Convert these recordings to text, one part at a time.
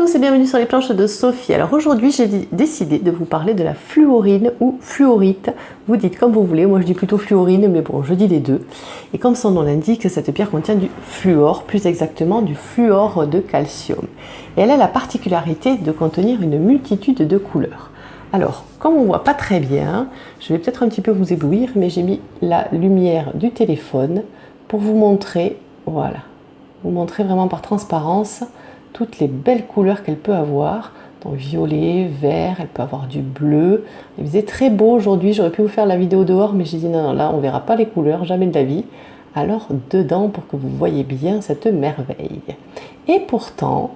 et bienvenue sur les planches de Sophie. Alors aujourd'hui j'ai décidé de vous parler de la fluorine ou fluorite. Vous dites comme vous voulez, moi je dis plutôt fluorine mais bon je dis les deux. Et comme son nom l'indique, cette pierre contient du fluor, plus exactement du fluor de calcium. Et elle a la particularité de contenir une multitude de couleurs. Alors, comme on ne voit pas très bien, je vais peut-être un petit peu vous éblouir, mais j'ai mis la lumière du téléphone pour vous montrer, voilà, vous montrer vraiment par transparence toutes les belles couleurs qu'elle peut avoir. Donc violet, vert, elle peut avoir du bleu. Il faisait très beau aujourd'hui, j'aurais pu vous faire la vidéo dehors, mais j'ai dit non, non, là on verra pas les couleurs, jamais de la vie. Alors dedans pour que vous voyez bien cette merveille. Et pourtant,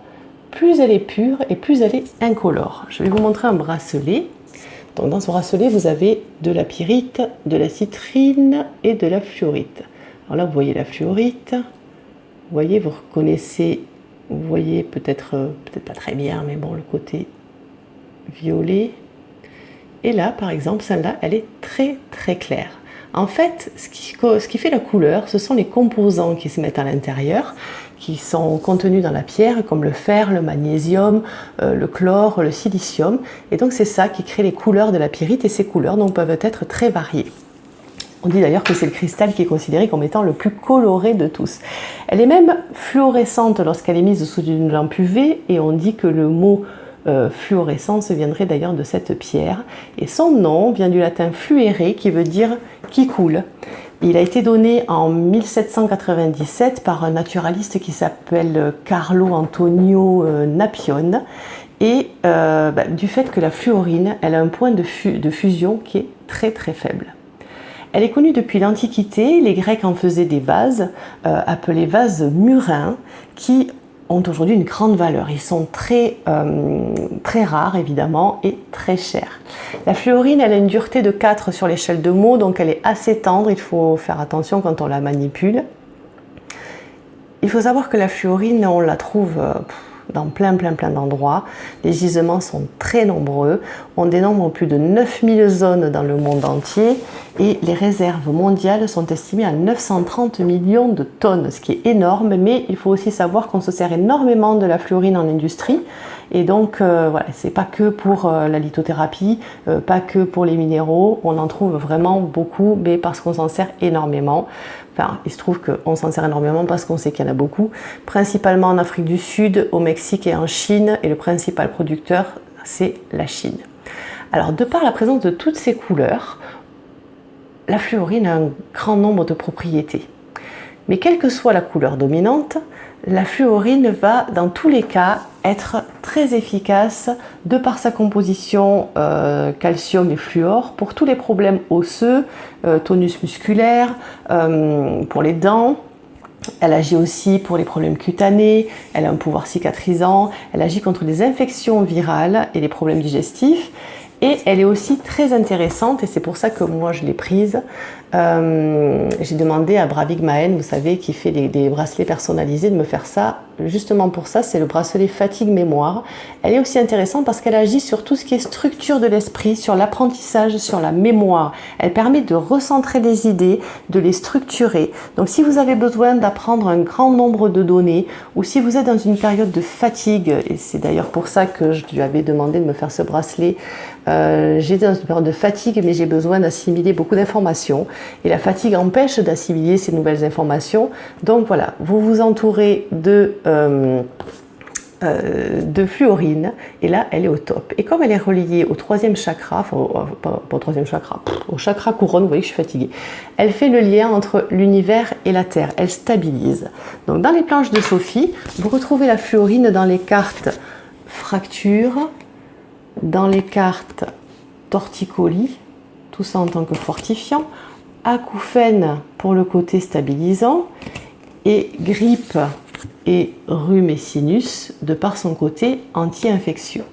plus elle est pure et plus elle est incolore. Je vais vous montrer un bracelet. Donc dans ce bracelet, vous avez de la pyrite, de la citrine et de la fluorite. Alors là, vous voyez la fluorite. Vous voyez, vous reconnaissez vous voyez peut-être euh, peut-être pas très bien, mais bon, le côté violet. Et là, par exemple, celle-là, elle est très très claire. En fait, ce qui, fait la couleur, ce sont les composants qui se mettent à l'intérieur, qui sont contenus dans la pierre, comme le fer, le magnésium, euh, le chlore, le silicium. Et donc c'est ça qui crée les couleurs de la pyrite, et ces couleurs donc, peuvent être très variées. On dit d'ailleurs que c'est le cristal qui est considéré comme étant le plus coloré de tous. Elle est même fluorescente lorsqu'elle est mise sous une lampe UV et on dit que le mot euh, fluorescence viendrait d'ailleurs de cette pierre. Et son nom vient du latin fluere qui veut dire qui coule. Il a été donné en 1797 par un naturaliste qui s'appelle Carlo Antonio euh, Napion et euh, bah, du fait que la fluorine elle a un point de fusion qui est très très faible. Elle est connue depuis l'Antiquité, les Grecs en faisaient des vases, euh, appelés vases murins, qui ont aujourd'hui une grande valeur. Ils sont très, euh, très rares évidemment et très chers. La fluorine, elle a une dureté de 4 sur l'échelle de Mohs, donc elle est assez tendre, il faut faire attention quand on la manipule. Il faut savoir que la fluorine, on la trouve... Euh, dans plein plein plein d'endroits. Les gisements sont très nombreux. On dénombre plus de 9000 zones dans le monde entier et les réserves mondiales sont estimées à 930 millions de tonnes, ce qui est énorme, mais il faut aussi savoir qu'on se sert énormément de la fluorine en industrie et donc euh, voilà, c'est pas que pour euh, la lithothérapie, euh, pas que pour les minéraux, on en trouve vraiment beaucoup, mais parce qu'on s'en sert énormément. Enfin, il se trouve qu'on s'en sert énormément parce qu'on sait qu'il y en a beaucoup, principalement en Afrique du Sud, au Mexique et en Chine, et le principal producteur, c'est la Chine. Alors, de par la présence de toutes ces couleurs, la fluorine a un grand nombre de propriétés. Mais quelle que soit la couleur dominante, la fluorine va dans tous les cas être très efficace de par sa composition euh, calcium et fluor pour tous les problèmes osseux, euh, tonus musculaire, euh, pour les dents, elle agit aussi pour les problèmes cutanés, elle a un pouvoir cicatrisant, elle agit contre les infections virales et les problèmes digestifs. Et elle est aussi très intéressante, et c'est pour ça que moi je l'ai prise, j'ai demandé à Bravig Maen, vous savez, qui fait des, bracelets personnalisés, de me faire ça. Justement pour ça, c'est le bracelet fatigue mémoire. Elle est aussi intéressante parce qu'elle agit sur tout ce qui est structure de l'esprit, sur l'apprentissage, sur la mémoire. Elle permet de recentrer les idées, de les structurer. Donc si vous avez besoin d'apprendre un grand nombre de données, ou si vous êtes dans une période de fatigue, et c'est d'ailleurs pour ça que je lui avais demandé de me faire ce bracelet, euh, j'étais dans une période de fatigue, mais j'ai besoin d'assimiler beaucoup d'informations. Et la fatigue empêche d'assimiler ces nouvelles informations. Donc voilà, vous vous entourez de, de fluorine, et là, elle est au top. Et comme elle est reliée au troisième chakra, enfin, pas, au troisième chakra, au chakra couronne, vous voyez que je suis fatiguée, elle fait le lien entre l'univers et la Terre, elle stabilise. Donc dans les planches de Sophie, vous retrouvez la fluorine dans les cartes fracture, dans les cartes torticolis, tout ça en tant que fortifiant, acouphène pour le côté stabilisant et grippe et rhume de par son côté anti-infectieux.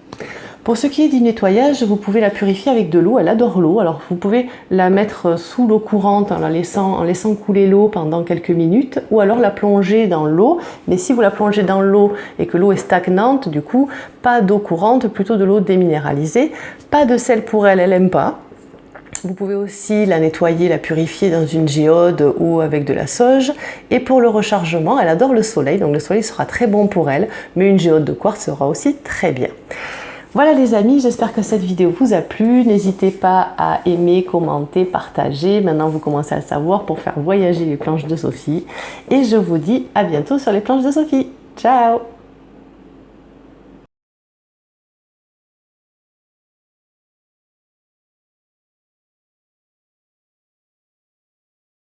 Pour ce qui est du nettoyage, vous pouvez la purifier avec de l'eau, elle adore l'eau, alors vous pouvez la mettre sous l'eau courante en, la laissant, en laissant couler l'eau pendant quelques minutes, ou alors la plonger dans l'eau, mais si vous la plongez dans l'eau et que l'eau est stagnante, du coup, pas d'eau courante, plutôt de l'eau déminéralisée, pas de sel pour elle, elle n'aime pas, Vous pouvez aussi la nettoyer, la purifier dans une géode ou avec de la sauge. Et pour le rechargement, elle adore le soleil, donc le soleil sera très bon pour elle, mais une géode de quartz sera aussi très bien. Voilà les amis, j'espère que cette vidéo vous a plu. N'hésitez pas à aimer, commenter, partager. Maintenant, vous commencez à le savoir pour faire voyager les planches de Sophie. Et je vous dis à bientôt sur les planches de Sophie. Ciao